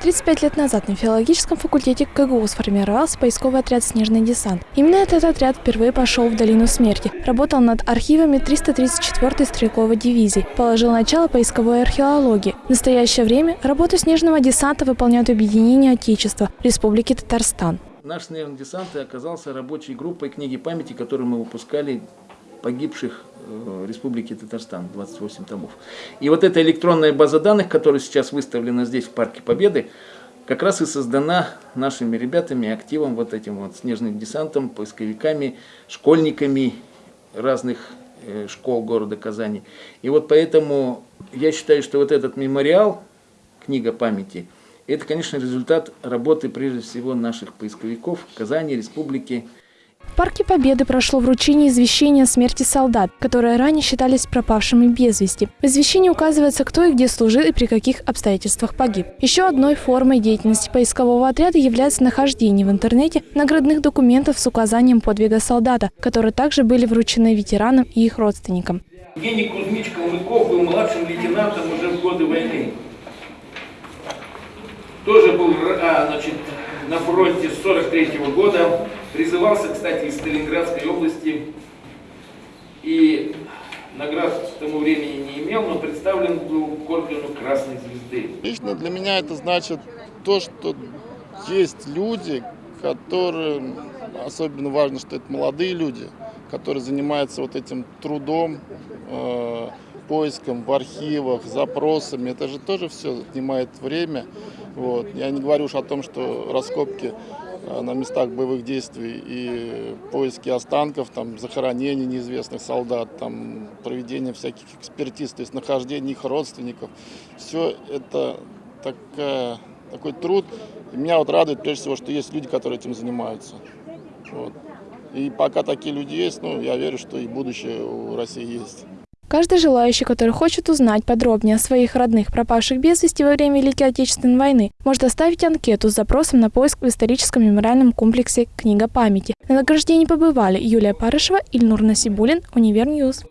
35 лет назад на филологическом факультете КГУ сформировался поисковый отряд «Снежный десант». Именно этот отряд впервые пошел в Долину Смерти, работал над архивами 334-й стрелковой дивизии, положил начало поисковой археологии. В настоящее время работу снежного десанта выполняют объединение Отечества Республики Татарстан. Наш снежный десант оказался рабочей группой книги памяти, которую мы выпускали погибших в Республике Татарстан, 28 томов. И вот эта электронная база данных, которая сейчас выставлена здесь, в Парке Победы, как раз и создана нашими ребятами, активом, вот этим вот снежным десантом, поисковиками, школьниками разных э, школ города Казани. И вот поэтому я считаю, что вот этот мемориал, книга памяти, это, конечно, результат работы, прежде всего, наших поисковиков Казани, Республики, в Парке Победы прошло вручение извещения о смерти солдат, которые ранее считались пропавшими без вести. В извещении указывается, кто и где служил и при каких обстоятельствах погиб. Еще одной формой деятельности поискового отряда является нахождение в интернете наградных документов с указанием подвига солдата, которые также были вручены ветеранам и их родственникам. Евгений Кузьмич Калмыков был младшим лейтенантом уже в годы войны. Тоже был а, значит, на фронте с 43 -го года. Призывался, кстати, из Сталинградской области. И наград к тому времени не имел, но представлен был к ордену Красной Звезды. Лично для меня это значит то, что есть люди, которые, особенно важно, что это молодые люди, которые занимаются вот этим трудом, э, поиском в архивах, запросами. Это же тоже все отнимает время. Вот. Я не говорю уж о том, что раскопки э, на местах боевых действий и поиски останков, там, захоронения неизвестных солдат, там, проведение всяких экспертиз, то есть нахождение их родственников. Все это такая, такой труд. И меня вот радует прежде всего, что есть люди, которые этим занимаются. Вот. И пока такие люди есть, ну, я верю, что и будущее у России есть. Каждый желающий, который хочет узнать подробнее о своих родных, пропавших без вести во время Великой Отечественной войны, может оставить анкету с запросом на поиск в историческом мемориальном комплексе «Книга памяти». На награждении побывали Юлия Парышева, Ильнур Насибулин, Универньюз.